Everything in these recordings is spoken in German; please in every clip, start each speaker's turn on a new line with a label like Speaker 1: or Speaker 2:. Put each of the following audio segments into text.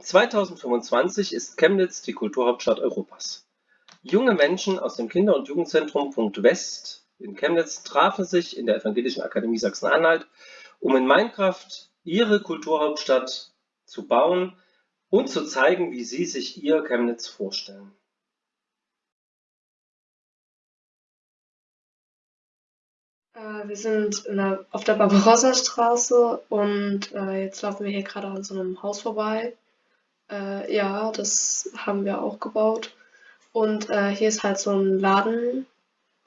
Speaker 1: 2025 ist Chemnitz die Kulturhauptstadt Europas. Junge Menschen aus dem Kinder- und Jugendzentrum Punkt West in Chemnitz trafen sich in der Evangelischen Akademie Sachsen-Anhalt, um in Minecraft ihre Kulturhauptstadt zu bauen und zu zeigen, wie sie sich ihr Chemnitz vorstellen.
Speaker 2: Äh, wir sind der, auf der Barbarossa-Straße und äh, jetzt laufen wir hier gerade an so einem Haus vorbei. Äh, ja, das haben wir auch gebaut. Und äh, hier ist halt so ein Laden,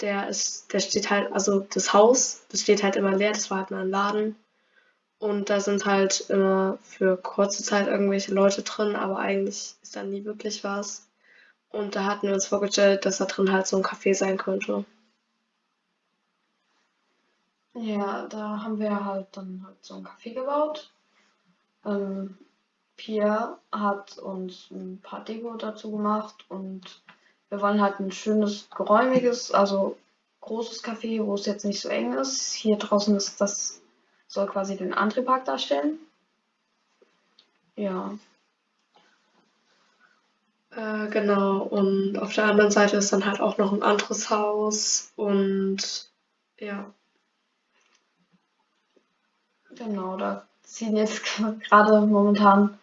Speaker 2: der ist, der steht halt, also das Haus, das steht halt immer leer, das war halt mal ein Laden. Und da sind halt immer für kurze Zeit irgendwelche Leute drin, aber eigentlich ist da nie wirklich was. Und da hatten wir uns vorgestellt, dass da drin halt so ein Café sein könnte.
Speaker 3: Ja, da haben wir halt dann halt so ein Café gebaut. Ähm, Pia hat uns ein paar Deko dazu gemacht und wir wollen halt ein schönes, geräumiges, also großes Café, wo es jetzt nicht so eng ist. Hier draußen ist das, soll quasi den Antriebpark darstellen. Ja.
Speaker 2: Äh, genau, und auf der anderen Seite ist dann halt auch noch ein anderes Haus und ja.
Speaker 3: Genau, da ziehen jetzt gerade momentan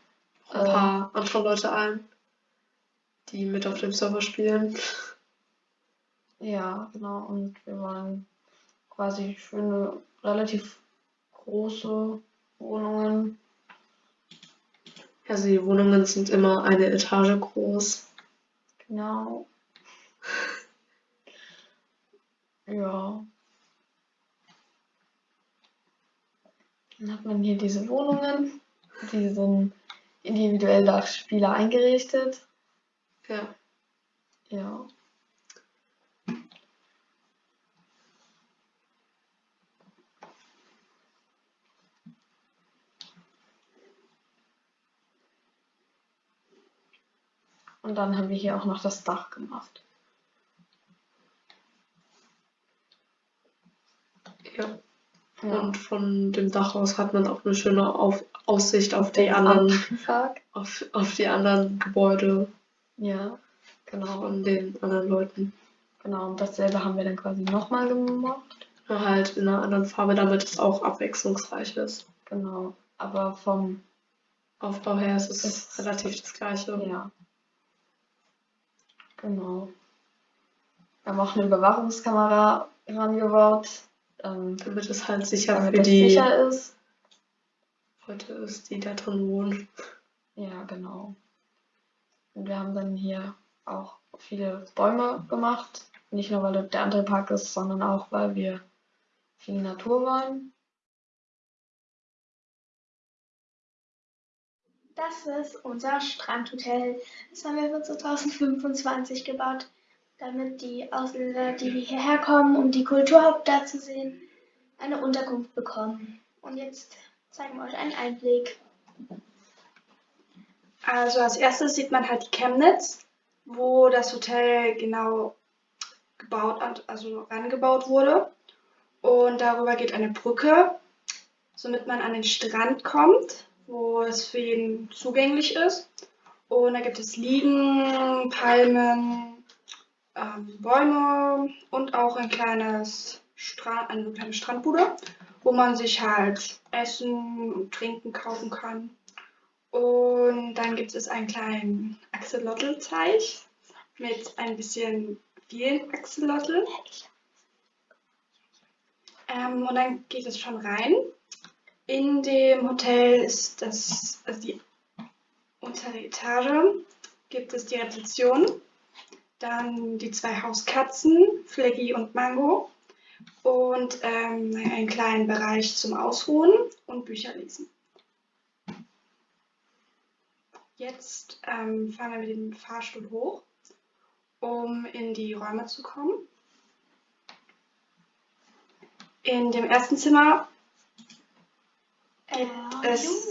Speaker 2: ein paar äh, andere Leute ein, die mit auf dem Server spielen.
Speaker 3: Ja, genau. Und wir wollen quasi schöne, relativ große Wohnungen.
Speaker 2: Also die Wohnungen sind immer eine Etage groß.
Speaker 3: Genau. ja. Dann hat man hier diese Wohnungen. Die sind individuell nach Spieler eingerichtet.
Speaker 2: Ja.
Speaker 3: Ja. Und dann haben wir hier auch noch das Dach gemacht.
Speaker 2: Ja. ja. Und von dem Dach aus hat man auch eine schöne Auf Aussicht auf die anderen auf, auf die anderen Gebäude.
Speaker 3: Ja, genau.
Speaker 2: Von den anderen Leuten.
Speaker 3: Genau, und dasselbe haben wir dann quasi nochmal gemacht.
Speaker 2: Nur halt in einer anderen Farbe, damit es auch abwechslungsreich ist.
Speaker 3: Genau, aber vom
Speaker 2: Aufbau her ist es ist relativ das gleiche.
Speaker 3: Ja. Genau. Wir haben auch eine Überwachungskamera rangebaut.
Speaker 2: Ähm, damit es halt sicher für die sicher ist. Leute ist, die da drin wohnen.
Speaker 3: Ja, genau. Und wir haben dann hier auch viele Bäume gemacht. Nicht nur, weil der andere Park ist, sondern auch, weil wir viel Natur wollen.
Speaker 4: Das ist unser Strandhotel. Das haben wir für 2025 gebaut, damit die Ausländer, die hierher kommen, um die Kulturhauptstadt zu sehen, eine Unterkunft bekommen. Und jetzt zeigen wir euch einen Einblick.
Speaker 5: Also als erstes sieht man halt die Chemnitz, wo das Hotel genau gebaut, also rangebaut wurde. Und darüber geht eine Brücke, somit man an den Strand kommt wo es für jeden zugänglich ist. Und da gibt es Liegen, Palmen, ähm, Bäume und auch ein kleines Strand, eine kleine Strandbude, wo man sich halt Essen und Trinken kaufen kann. Und dann gibt es einen kleinen Axolotl-Teich mit ein bisschen vielen Axolotl. Ähm, und dann geht es schon rein. In dem Hotel ist das, also die untere Etage, gibt es die Rezeption, dann die zwei Hauskatzen, Fleggy und Mango und ähm, einen kleinen Bereich zum Ausruhen und Bücher lesen. Jetzt ähm, fahren wir mit dem Fahrstuhl hoch, um in die Räume zu kommen. In dem ersten Zimmer gibt es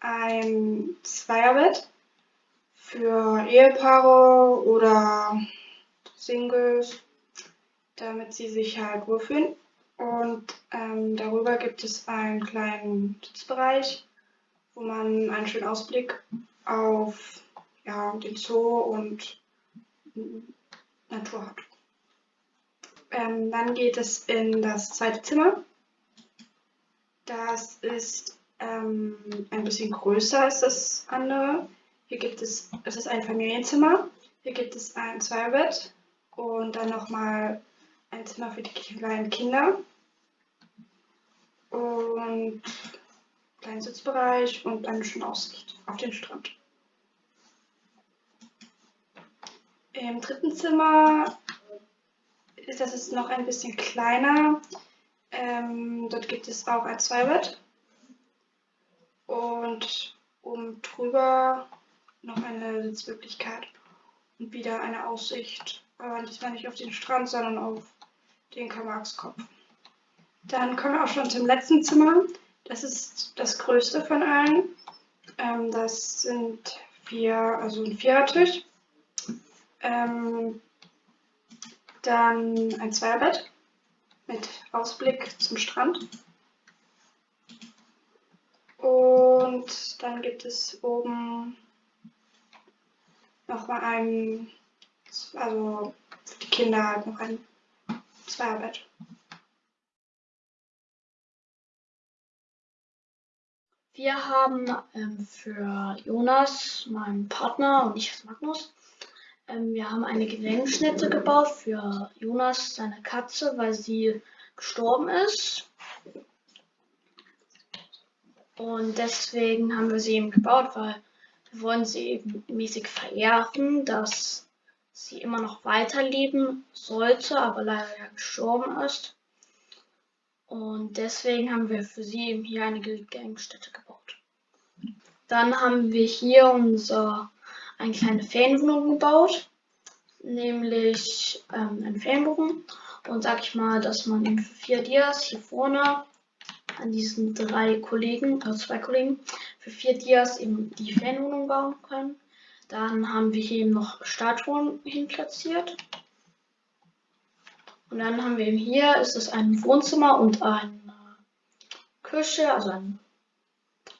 Speaker 5: ein Zweierbett für Ehepaare oder Singles, damit sie sich halt wohlfühlen. Und ähm, darüber gibt es einen kleinen Sitzbereich, wo man einen schönen Ausblick auf ja, den Zoo und Natur hat. Ähm, dann geht es in das zweite Zimmer. Das ist ähm, ein bisschen größer als das andere. Hier gibt es, es ist ein Familienzimmer. Hier gibt es ein Zweibett und dann nochmal ein Zimmer für die kleinen Kinder. Und kleinen Sitzbereich und eine schöne Aussicht auf den Strand. Im dritten Zimmer ist das jetzt noch ein bisschen kleiner. Ähm, dort gibt es auch ein Zweibett und oben drüber noch eine Sitzmöglichkeit und wieder eine Aussicht, aber diesmal nicht auf den Strand, sondern auf den Karl-Marx-Kopf. Dann kommen wir auch schon zum letzten Zimmer. Das ist das größte von allen. Ähm, das sind vier, also ein Vierertisch. Ähm, dann ein Zweierbett mit Ausblick zum Strand. Und dann gibt es oben nochmal ein, also für die Kinder halt noch ein Zweierbett.
Speaker 6: Wir haben ähm, für Jonas, meinen Partner und ich als Magnus, ähm, wir haben eine Gedenkstätte gebaut für Jonas, seine Katze, weil sie gestorben ist. Und deswegen haben wir sie eben gebaut, weil wir wollen sie eben mäßig verehren, dass sie immer noch weiterleben sollte, aber leider ja gestorben ist. Und deswegen haben wir für sie eben hier eine Gedenkstätte gebaut. Dann haben wir hier unser, eine kleine Ferienwohnung gebaut, nämlich ähm, einen Ferienbogen. Und sag ich mal, dass man eben für vier Dias hier vorne an diesen drei Kollegen, also zwei Kollegen, für vier Dias eben die Ferienwohnung bauen kann. Dann haben wir hier eben noch Statuen hin platziert. Und dann haben wir eben hier, ist es ein Wohnzimmer und eine Küche, also ein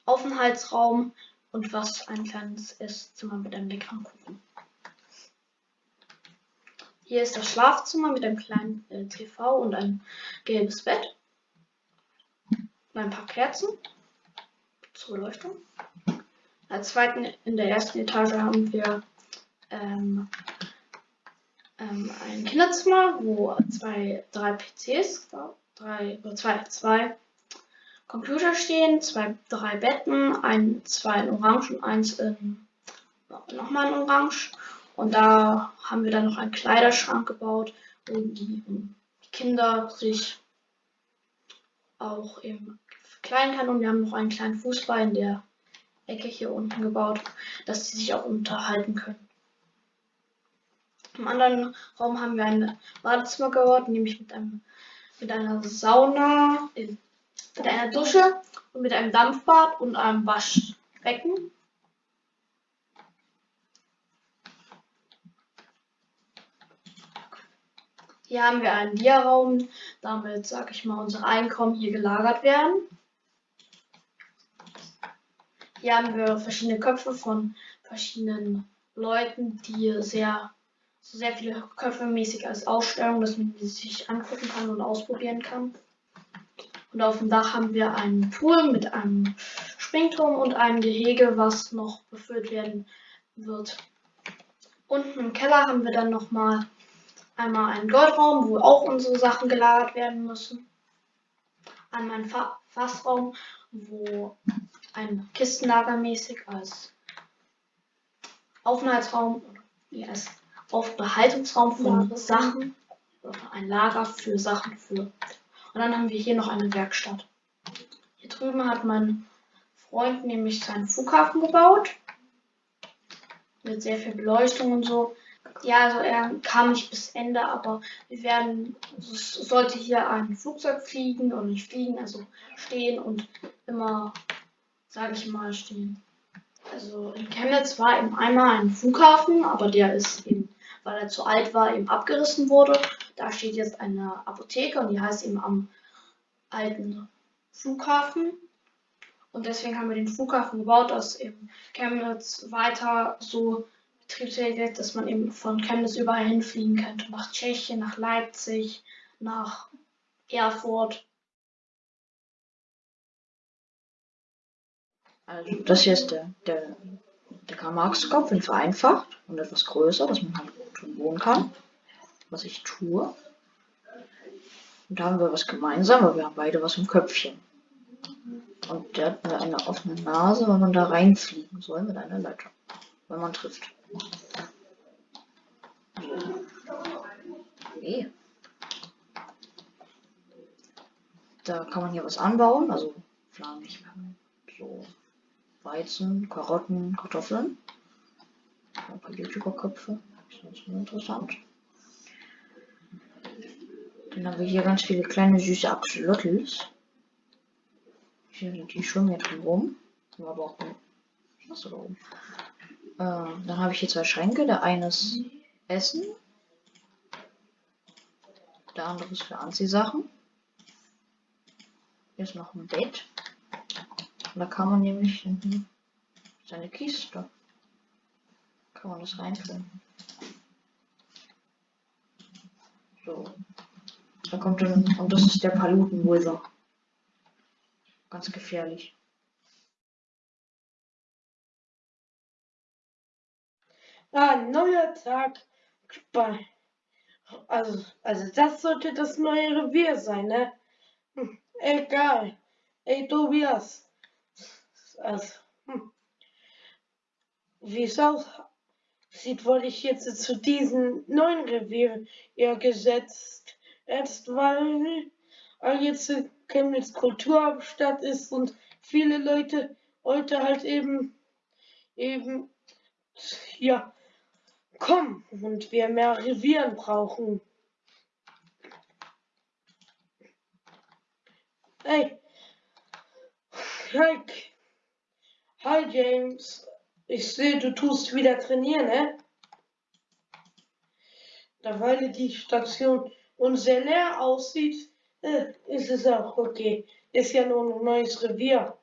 Speaker 6: Aufenthaltsraum und was ein kleines Esszimmer mit einem leckeren Kuchen. Hier ist das Schlafzimmer mit einem kleinen äh, TV und ein gelbes Bett. Und ein paar Kerzen zur Beleuchtung. Als zweiten in der ersten Etage haben wir ähm, ähm, ein Kinderzimmer, wo zwei, drei PCs, drei zwei, zwei Computer stehen, zwei, drei Betten, ein, zwei in Orange und eins in nochmal in Orange. Und da haben wir dann noch einen Kleiderschrank gebaut, wo die, die Kinder sich auch eben verkleiden kann. Und wir haben noch einen kleinen Fußball in der Ecke hier unten gebaut, dass sie sich auch unterhalten können. Im anderen Raum haben wir ein Badezimmer gebaut, nämlich mit einem mit einer Sauna, mit einer Dusche und mit einem Dampfbad und einem Waschbecken. Hier haben wir einen Dia-Raum, damit, sag ich mal, unsere Einkommen hier gelagert werden. Hier haben wir verschiedene Köpfe von verschiedenen Leuten, die sehr, sehr viele Köpfe mäßig als Ausstellung, dass man die sich angucken kann und ausprobieren kann. Und auf dem Dach haben wir einen Pool mit einem Springturm und einem Gehege, was noch befüllt werden wird. Unten im Keller haben wir dann nochmal einmal einen Goldraum, wo auch unsere Sachen gelagert werden müssen. Einmal einen Fa Fassraum, wo ein Kistenlager mäßig als Aufenthaltsraum, ja, als Aufbehaltungsraum von ja, Sachen, ein Lager für Sachen für. Und dann haben wir hier noch eine Werkstatt. Hier drüben hat mein Freund nämlich seinen Flughafen gebaut. Mit sehr viel Beleuchtung und so. Ja, also er kam nicht bis Ende, aber wir werden, also es sollte hier ein Flugzeug fliegen und nicht fliegen, also stehen und immer sage ich mal, stehen. Also in Chemnitz war eben einmal ein Flughafen, aber der ist eben, weil er zu alt war, eben abgerissen wurde. Da steht jetzt eine Apotheke und die heißt eben am alten Flughafen. Und deswegen haben wir den Flughafen gebaut, dass eben Chemnitz weiter so betriebsfähig ist, dass man eben von Chemnitz überall hinfliegen könnte. Nach Tschechien, nach Leipzig, nach Erfurt.
Speaker 7: Also das hier ist der, der, der Karl-Marx-Kopf in vereinfacht und etwas größer, dass man halt schon wohnen kann, was ich tue. Und da haben wir was gemeinsam, weil wir haben beide was im Köpfchen. Und der hat eine offene Nase, weil man da reinfliegen soll mit einer Leiter, wenn man trifft. Okay. Da kann man hier was anbauen, also flamig, so Weizen, Karotten, Kartoffeln. Ein paar YouTuber-Köpfe. Das ist interessant. Dann haben wir hier ganz viele kleine süße Axolotls. Hier sind die schwimmen hier drin rum. Aber auch was da oben. Äh, dann habe ich hier zwei Schränke. Der eine ist Essen. Der andere ist für Anziehsachen. Hier ist noch ein Bett. Und da kann man nämlich seine Kiste. Kann man das reinfüllen. So. Da kommt dann, und das ist der Paluten Wither. Ganz gefährlich.
Speaker 8: Ah, neuer Tag. Also, also das sollte das neue Revier sein, ne? Hm, egal. Ey, Tobias. Also, hm. Wie es aussieht, wurde ich jetzt zu diesem neuen Revier eher gesetzt. Erst weil, weil jetzt Chemnitz Kulturhauptstadt ist und viele Leute heute halt eben, eben, ja, kommen und wir mehr Revieren brauchen. Hey, Mike, Hi James, ich sehe, du tust wieder trainieren, ne? Da weil die Station und sehr leer aussieht, äh, ist es auch okay. Ist ja nur ein neues Revier.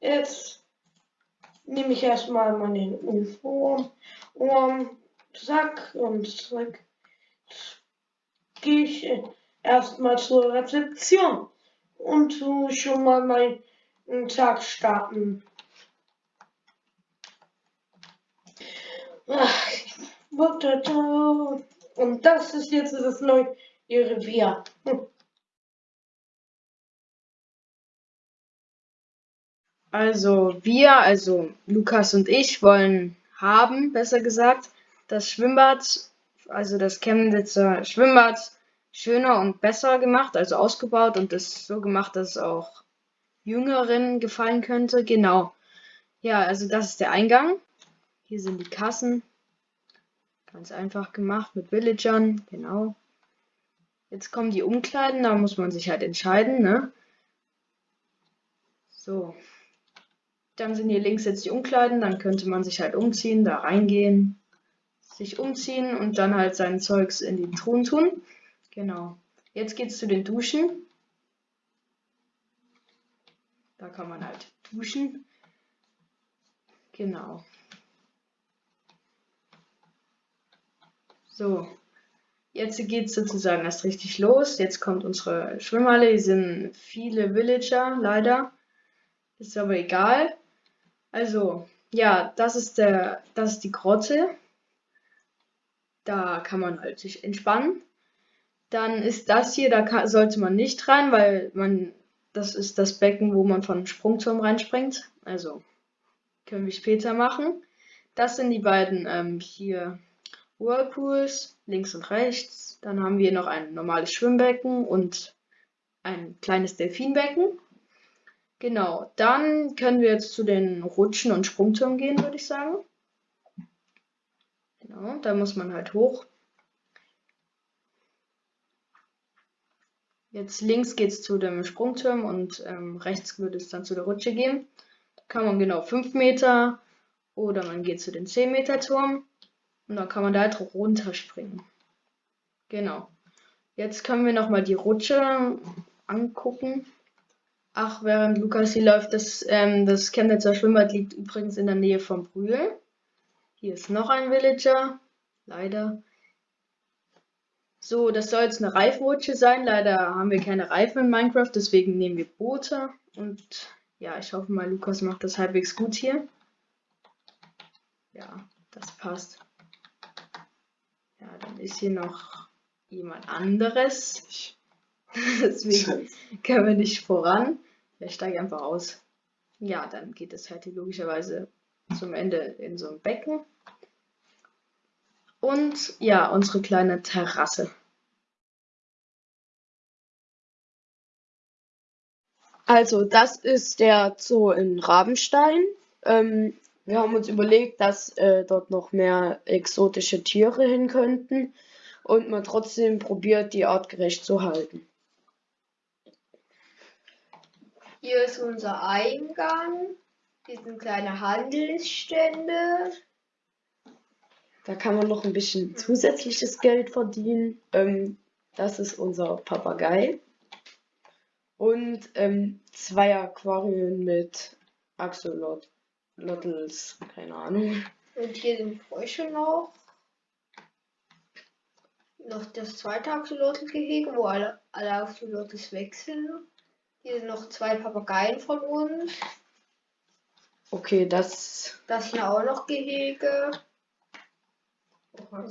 Speaker 8: Jetzt nehme ich erstmal meine Uniform, um, Sack und Sack. Gehe ich erstmal zur Rezeption und schon mal meinen Tag starten. Und das ist jetzt das neue Revier.
Speaker 9: Also wir, also Lukas und ich, wollen haben, besser gesagt, das Schwimmbad, also das Chemnitzer Schwimmbad schöner und besser gemacht, also ausgebaut und ist so gemacht, dass es auch Jüngeren gefallen könnte. Genau. Ja, also das ist der Eingang. Hier sind die Kassen. Ganz einfach gemacht mit Villagern, genau. Jetzt kommen die Umkleiden, da muss man sich halt entscheiden, ne? So. Dann sind hier links jetzt die Umkleiden, dann könnte man sich halt umziehen, da reingehen, sich umziehen und dann halt sein Zeugs in die Truhen tun. Genau. Jetzt geht es zu den Duschen. Da kann man halt duschen. Genau. So, jetzt geht es sozusagen erst richtig los. Jetzt kommt unsere Schwimmhalle. Hier sind viele Villager, leider. Ist aber egal. Also, ja, das ist der, das ist die Grotte. Da kann man halt sich entspannen. Dann ist das hier, da kann, sollte man nicht rein, weil man, das ist das Becken, wo man von Sprungturm reinspringt. Also können wir später machen. Das sind die beiden ähm, hier Whirlpools, links und rechts. Dann haben wir noch ein normales Schwimmbecken und ein kleines Delfinbecken. Genau, dann können wir jetzt zu den Rutschen und Sprungturm gehen, würde ich sagen. Genau, da muss man halt hoch. Jetzt links geht es zu dem Sprungturm und ähm, rechts würde es dann zu der Rutsche gehen. Da kann man genau 5 Meter oder man geht zu den 10 Meter Turm und dann kann man da halt runterspringen. Genau. Jetzt können wir nochmal die Rutsche
Speaker 10: angucken. Ach, während Lukas hier läuft, das, ähm, das Chemnitzer Schwimmbad liegt übrigens in der Nähe von Brühl. Hier ist noch ein Villager. Leider. So, das soll jetzt eine Reifenrutsche sein. Leider haben wir keine Reifen in Minecraft, deswegen nehmen wir Boote. Und ja, ich hoffe mal, Lukas macht das halbwegs gut hier. Ja, das passt. Ja, dann ist hier noch jemand anderes. Deswegen können wir nicht voran. Ich steige einfach aus. Ja, dann geht es halt hier logischerweise zum Ende in so ein Becken. Und ja, unsere kleine Terrasse. Also, das ist der Zoo in Rabenstein. Ähm, wir haben uns überlegt, dass äh, dort noch mehr exotische Tiere hin könnten und man trotzdem probiert, die artgerecht zu halten.
Speaker 11: Hier ist unser Eingang. Hier sind kleine Handelsstände.
Speaker 10: Da kann man noch ein bisschen zusätzliches Geld verdienen. Ähm, das ist unser Papagei. Und ähm, zwei Aquarien mit Axolotls, keine Ahnung.
Speaker 11: Und hier sind Frösche noch. Noch das zweite Axolotl-Gehege, wo alle, alle Axolotls wechseln. Hier sind noch zwei Papageien von uns.
Speaker 10: Okay, das.
Speaker 11: Das hier auch noch Gehege.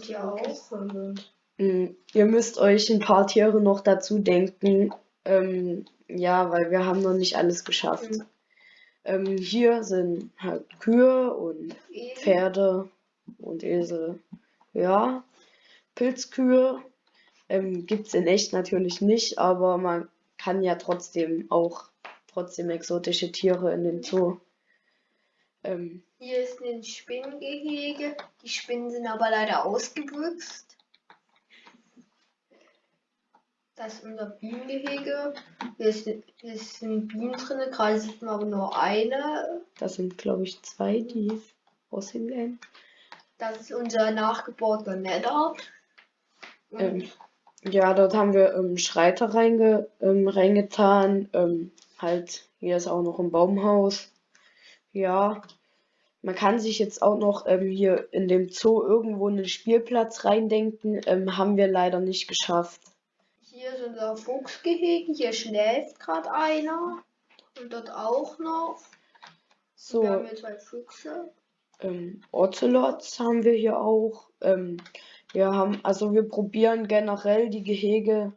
Speaker 11: Hier auch.
Speaker 10: Mh, hm, ihr müsst euch ein paar Tiere noch dazu denken. Ähm, ja, weil wir haben noch nicht alles geschafft.
Speaker 11: Mhm.
Speaker 10: Ähm, hier sind halt Kühe und. Pferde und Esel. Ja, Pilzkühe ähm, gibt es in echt natürlich nicht, aber man kann ja trotzdem auch trotzdem exotische Tiere in den Zoo. Ähm,
Speaker 11: Hier ist ein Spinnengehege. Die Spinnen sind aber leider ausgebüxt. Das ist unser Bienengehege. Hier, ist, hier sind Bienen drin. Gerade sieht man aber nur eine.
Speaker 10: das sind, glaube ich, zwei, die aussehen werden.
Speaker 11: Das ist unser nachgebauter Nether.
Speaker 10: Ähm, ja, dort haben wir ähm, Schreiter reinge, ähm, reingetan. Ähm, halt, hier ist auch noch ein Baumhaus. Ja, man kann sich jetzt auch noch ähm, hier in dem Zoo irgendwo einen Spielplatz reindenken. Ähm, haben wir leider nicht geschafft.
Speaker 11: Hier ist unser Fuchsgehege. Hier schläft gerade einer. Und dort auch noch.
Speaker 10: So,
Speaker 11: Wir haben hier zwei Füchse.
Speaker 10: ähm, Ocelots haben wir hier auch. Ähm, wir haben, also wir probieren generell die Gehege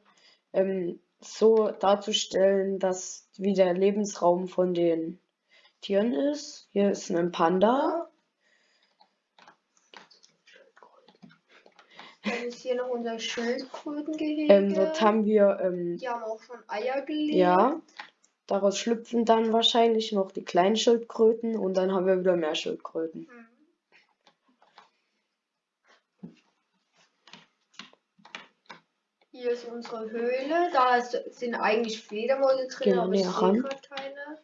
Speaker 10: ähm, so darzustellen, dass wie der Lebensraum von den Tieren ist. Hier ist ein Panda.
Speaker 11: Dann ist hier noch unser Schildkrötengehege.
Speaker 10: Ähm, dort haben wir, ähm,
Speaker 11: Die haben auch schon Eier gelegt.
Speaker 10: ja, daraus schlüpfen dann wahrscheinlich noch die kleinen Schildkröten und dann haben wir wieder mehr Schildkröten.
Speaker 11: Mhm. Hier ist unsere Höhle. Da ist, sind eigentlich Fledermäuse drin,
Speaker 10: Gehen
Speaker 11: aber ich sehe gerade keine.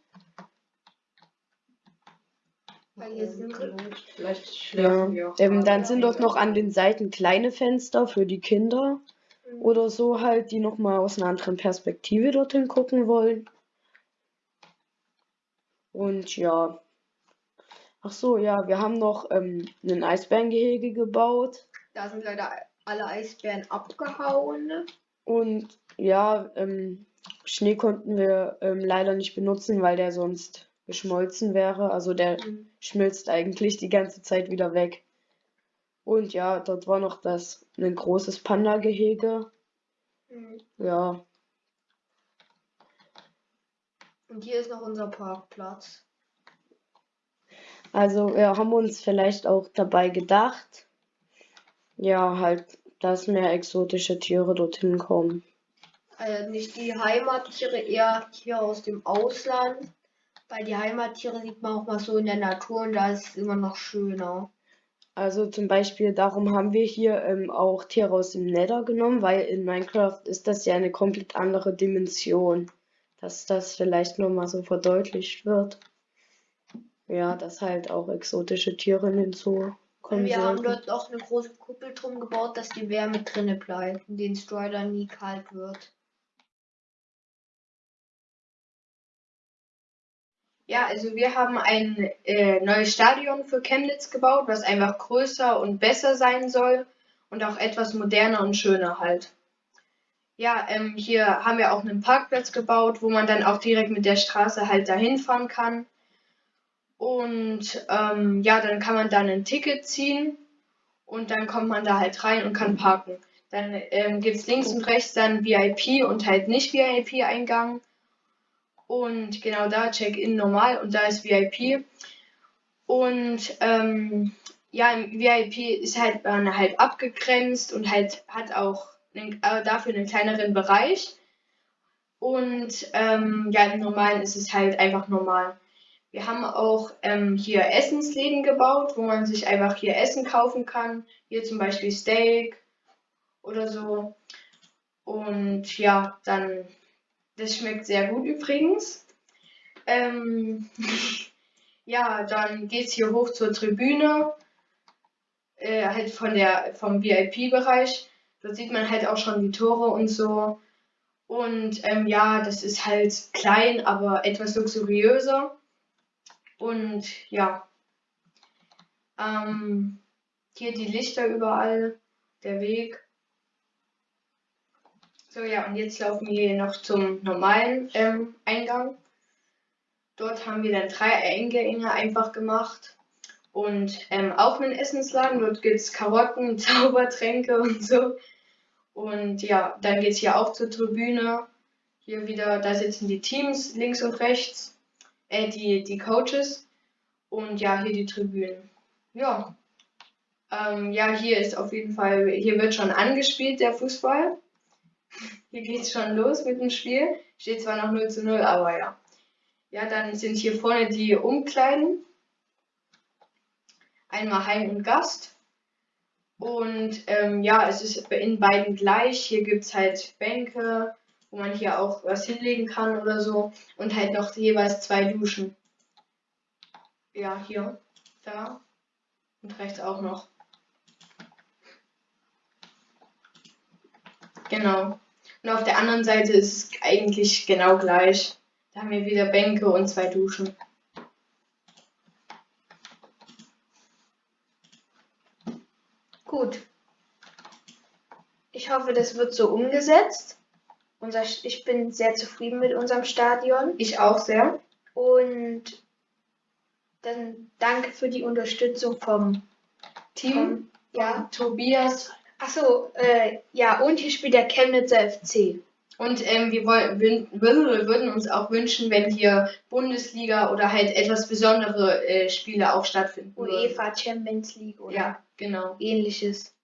Speaker 11: Sind
Speaker 2: Vielleicht
Speaker 10: Ja,
Speaker 2: schlafen wir auch
Speaker 10: ähm,
Speaker 2: mal.
Speaker 10: dann sind dort noch an den Seiten kleine Fenster für die Kinder oder so halt, die nochmal aus einer anderen Perspektive dorthin gucken wollen. Und ja. Ach so, ja, wir haben noch ähm, ein Eisbärengehege gebaut.
Speaker 11: Da sind leider alle Eisbären abgehauen.
Speaker 10: Und ja, ähm, Schnee konnten wir ähm, leider nicht benutzen, weil der sonst geschmolzen wäre. Also der
Speaker 11: Mhm.
Speaker 10: schmilzt eigentlich die ganze Zeit wieder weg. Und ja, dort war noch das ein großes Panda-Gehege.
Speaker 11: Mhm.
Speaker 10: Ja,
Speaker 11: Und hier ist noch unser Parkplatz.
Speaker 10: also wir haben uns vielleicht auch dabei gedacht, ja, halt, dass mehr exotische Tiere dorthin kommen.
Speaker 11: Also nicht die Heimattiere, eher Tiere aus dem Ausland. Weil die Heimattiere sieht man auch mal so in der Natur und da ist es immer noch schöner.
Speaker 10: Also zum Beispiel darum haben wir hier ähm, auch Tiere aus dem Nether genommen, weil in Minecraft ist das ja eine komplett andere Dimension, dass das vielleicht nur mal so verdeutlicht wird. Ja, dass halt auch exotische Tiere in den Zoo
Speaker 11: Und
Speaker 10: kommen
Speaker 11: wir haben
Speaker 10: sollten.
Speaker 11: dort auch eine große Kuppel drum gebaut, dass die Wärme drinne bleibt und den Strider nie kalt wird.
Speaker 9: Ja, also wir haben ein äh, neues Stadion für Chemnitz gebaut, was einfach größer und besser sein soll und auch etwas moderner und schöner halt. Ja, ähm, hier haben wir auch einen Parkplatz gebaut, wo man dann auch direkt mit der Straße halt dahin fahren kann. Und ähm, ja, dann kann man dann ein Ticket ziehen und dann kommt man da halt rein und kann parken. Dann ähm, gibt es links und rechts dann VIP und halt nicht VIP-Eingang. Und genau da Check-in normal und da ist VIP. Und ähm, ja, im VIP ist halt man halt abgegrenzt und halt hat auch einen, äh, dafür einen kleineren Bereich. Und ähm, ja, im Normalen ist es halt einfach normal. Wir haben auch ähm, hier Essensläden gebaut, wo man sich einfach hier Essen kaufen kann. Hier zum Beispiel Steak oder so. Und ja, dann, das schmeckt sehr gut übrigens. Ähm, ja, dann geht es hier hoch zur Tribüne, äh, halt von der, vom VIP-Bereich. Dort sieht man halt auch schon die Tore und so. Und ähm, ja, das ist halt klein, aber etwas luxuriöser. Und ja, ähm, hier die Lichter überall, der Weg. So, ja, und jetzt laufen wir noch zum normalen ähm, Eingang. Dort haben wir dann drei Eingänge einfach gemacht. Und ähm, auch einen Essensladen. Dort gibt es Karotten, Zaubertränke und so. Und ja, dann geht es hier auch zur Tribüne. Hier wieder, da sitzen die Teams links und rechts. Äh, die, die Coaches. Und ja, hier die Tribünen. Ja. Ähm, ja, hier ist auf jeden Fall, hier wird schon angespielt, der Fußball. Hier geht es schon los mit dem Spiel. Steht zwar noch 0 zu 0, aber ja. Ja, dann sind hier vorne die Umkleiden. Einmal Heim und Gast. Und ähm, ja, es ist in beiden gleich. Hier gibt es halt Bänke, wo man hier auch was hinlegen kann oder so. Und halt noch jeweils zwei Duschen. Ja, hier, da und rechts auch noch. Genau. Und auf der anderen Seite ist es eigentlich genau gleich. Da haben wir wieder Bänke und zwei Duschen.
Speaker 4: Gut. Ich hoffe, das wird so umgesetzt. Unser, ich bin sehr zufrieden mit unserem Stadion.
Speaker 9: Ich auch sehr.
Speaker 4: Und dann danke für die Unterstützung vom
Speaker 9: Team,
Speaker 4: vom, ja.
Speaker 9: Tobias.
Speaker 4: Achso, äh, ja, und hier spielt der Chemnitzer FC.
Speaker 9: Und ähm, wir wollen, wir würden uns auch wünschen, wenn hier Bundesliga oder halt etwas besondere äh, Spiele auch stattfinden.
Speaker 4: UEFA Champions League oder
Speaker 9: Ja, genau.
Speaker 4: ähnliches.